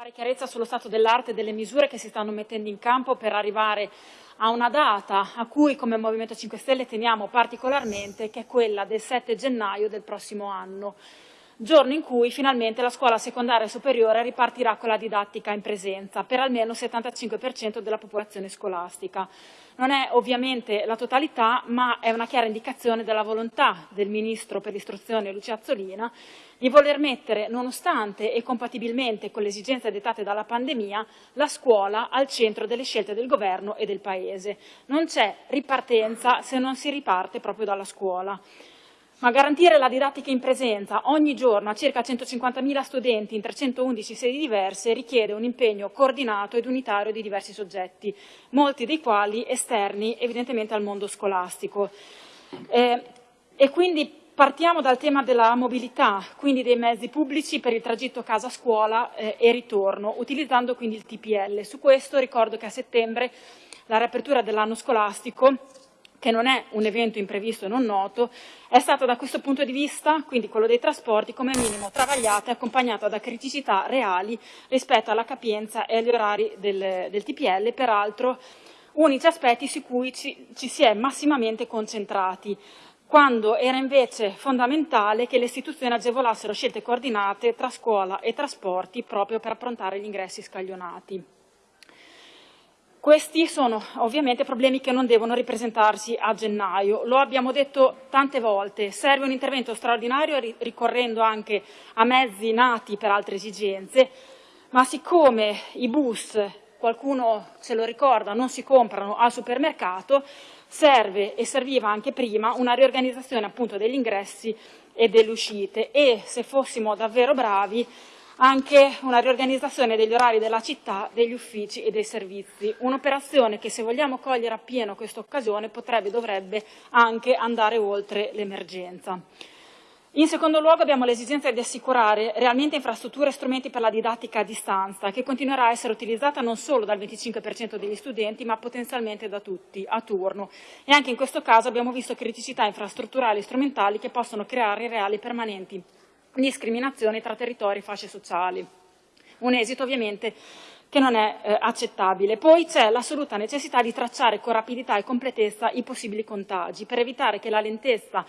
fare chiarezza sullo stato dell'arte delle misure che si stanno mettendo in campo per arrivare a una data a cui come Movimento 5 Stelle teniamo particolarmente, che è quella del 7 gennaio del prossimo anno giorno in cui finalmente la scuola secondaria superiore ripartirà con la didattica in presenza per almeno il 75% della popolazione scolastica. Non è ovviamente la totalità, ma è una chiara indicazione della volontà del Ministro per l'istruzione Lucia Azzolina di voler mettere, nonostante e compatibilmente con le esigenze dettate dalla pandemia, la scuola al centro delle scelte del Governo e del Paese. Non c'è ripartenza se non si riparte proprio dalla scuola. Ma garantire la didattica in presenza ogni giorno a circa 150.000 studenti in 311 sedi diverse richiede un impegno coordinato ed unitario di diversi soggetti, molti dei quali esterni evidentemente al mondo scolastico. Eh, e quindi partiamo dal tema della mobilità, quindi dei mezzi pubblici per il tragitto casa-scuola eh, e ritorno, utilizzando quindi il TPL. Su questo ricordo che a settembre la riapertura dell'anno scolastico che non è un evento imprevisto e non noto, è stata da questo punto di vista, quindi quello dei trasporti, come minimo travagliata e accompagnata da criticità reali rispetto alla capienza e agli orari del, del TPL, peraltro unici aspetti su cui ci, ci si è massimamente concentrati, quando era invece fondamentale che le istituzioni agevolassero scelte coordinate tra scuola e trasporti proprio per approntare gli ingressi scaglionati. Questi sono ovviamente problemi che non devono ripresentarsi a gennaio. Lo abbiamo detto tante volte, serve un intervento straordinario ricorrendo anche a mezzi nati per altre esigenze, ma siccome i bus, qualcuno se lo ricorda, non si comprano al supermercato, serve e serviva anche prima una riorganizzazione appunto degli ingressi e delle uscite e se fossimo davvero bravi anche una riorganizzazione degli orari della città, degli uffici e dei servizi. Un'operazione che se vogliamo cogliere appieno questa occasione potrebbe e dovrebbe anche andare oltre l'emergenza. In secondo luogo abbiamo l'esigenza di assicurare realmente infrastrutture e strumenti per la didattica a distanza, che continuerà a essere utilizzata non solo dal 25% degli studenti, ma potenzialmente da tutti, a turno. E anche in questo caso abbiamo visto criticità infrastrutturali e strumentali che possono creare reali permanenti discriminazioni tra territori e fasce sociali. Un esito ovviamente che non è eh, accettabile. Poi c'è l'assoluta necessità di tracciare con rapidità e completezza i possibili contagi per evitare che la lentezza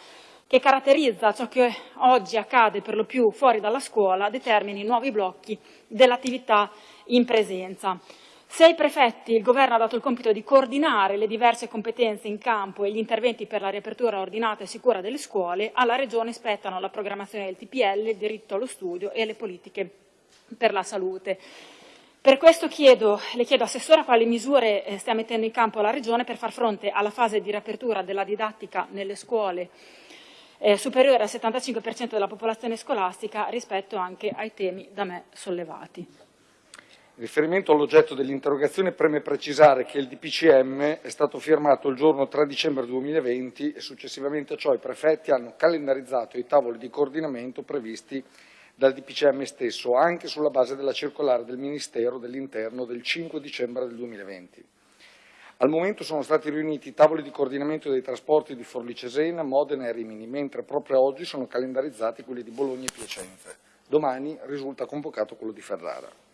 che caratterizza ciò che oggi accade per lo più fuori dalla scuola determini nuovi blocchi dell'attività in presenza. Se ai prefetti il Governo ha dato il compito di coordinare le diverse competenze in campo e gli interventi per la riapertura ordinata e sicura delle scuole, alla Regione spettano la programmazione del TPL, il diritto allo studio e le politiche per la salute. Per questo chiedo, le chiedo Assessora quali misure eh, stia mettendo in campo la Regione per far fronte alla fase di riapertura della didattica nelle scuole eh, superiore al 75% della popolazione scolastica rispetto anche ai temi da me sollevati. In riferimento all'oggetto dell'interrogazione preme precisare che il DPCM è stato firmato il giorno 3 dicembre 2020 e successivamente a ciò i prefetti hanno calendarizzato i tavoli di coordinamento previsti dal DPCM stesso, anche sulla base della circolare del Ministero dell'Interno del 5 dicembre del 2020. Al momento sono stati riuniti i tavoli di coordinamento dei trasporti di Forlì Cesena, Modena e Rimini, mentre proprio oggi sono calendarizzati quelli di Bologna e Piacenza. Domani risulta convocato quello di Ferrara.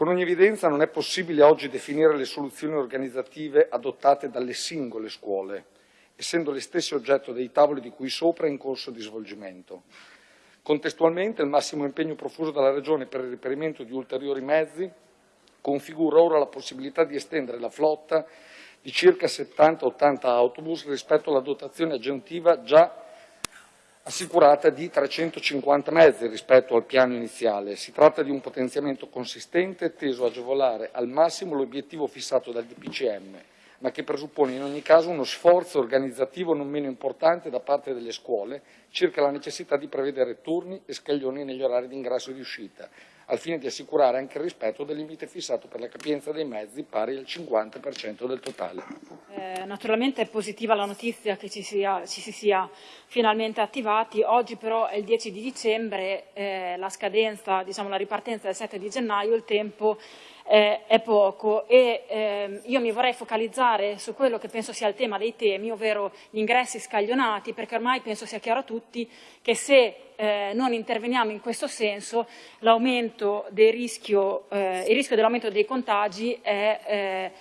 Con ogni evidenza non è possibile oggi definire le soluzioni organizzative adottate dalle singole scuole, essendo le stesse oggetto dei tavoli di cui sopra in corso di svolgimento. Contestualmente il massimo impegno profuso dalla Regione per il reperimento di ulteriori mezzi configura ora la possibilità di estendere la flotta di circa 70-80 autobus rispetto alla dotazione aggiuntiva già assicurata di 350 mezzi rispetto al piano iniziale. Si tratta di un potenziamento consistente teso a agevolare al massimo l'obiettivo fissato dal DPCM, ma che presuppone in ogni caso uno sforzo organizzativo non meno importante da parte delle scuole circa la necessità di prevedere turni e scaglioni negli orari di ingresso e di uscita, al fine di assicurare anche il rispetto del limite fissato per la capienza dei mezzi pari al 50% del totale. Eh, naturalmente è positiva la notizia che ci, sia, ci, si sia finalmente attivati, oggi però è il 10 di dicembre, eh, la scadenza, diciamo la ripartenza è il 7 di gennaio, il tempo eh, è poco e eh, io mi vorrei focalizzare su quello che penso sia il tema dei temi, ovvero gli ingressi scaglionati, perché ormai penso sia chiaro a tutti che se eh, non interveniamo in questo senso rischio, eh, il rischio dell'aumento dei contagi è eh,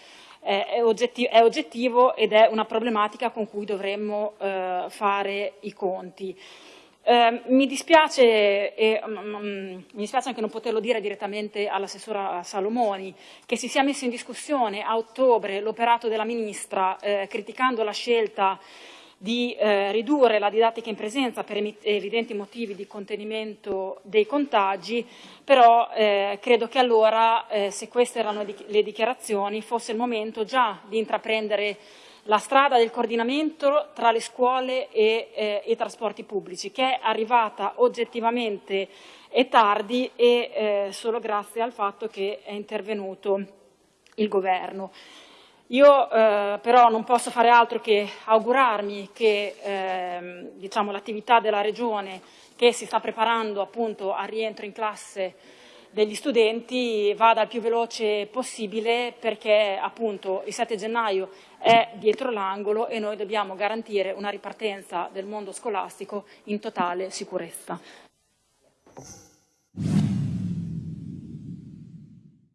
è, oggettivo, è, oggettivo, ed è una problematica con cui dovremmo eh, fare i conti. Eh, mi, dispiace, e, mm, mi dispiace anche non poterlo dire direttamente all'assessora Salomoni, che si sia messo in discussione a ottobre l'operato della Ministra eh, criticando la scelta di eh, ridurre la didattica in presenza per evidenti motivi di contenimento dei contagi, però eh, credo che allora, eh, se queste erano le dichiarazioni, fosse il momento già di intraprendere la strada del coordinamento tra le scuole e eh, i trasporti pubblici, che è arrivata oggettivamente e tardi e eh, solo grazie al fatto che è intervenuto il Governo. Io eh, però non posso fare altro che augurarmi che eh, diciamo, l'attività della Regione che si sta preparando appunto al rientro in classe degli studenti vada il più veloce possibile perché appunto il 7 gennaio è dietro l'angolo e noi dobbiamo garantire una ripartenza del mondo scolastico in totale sicurezza.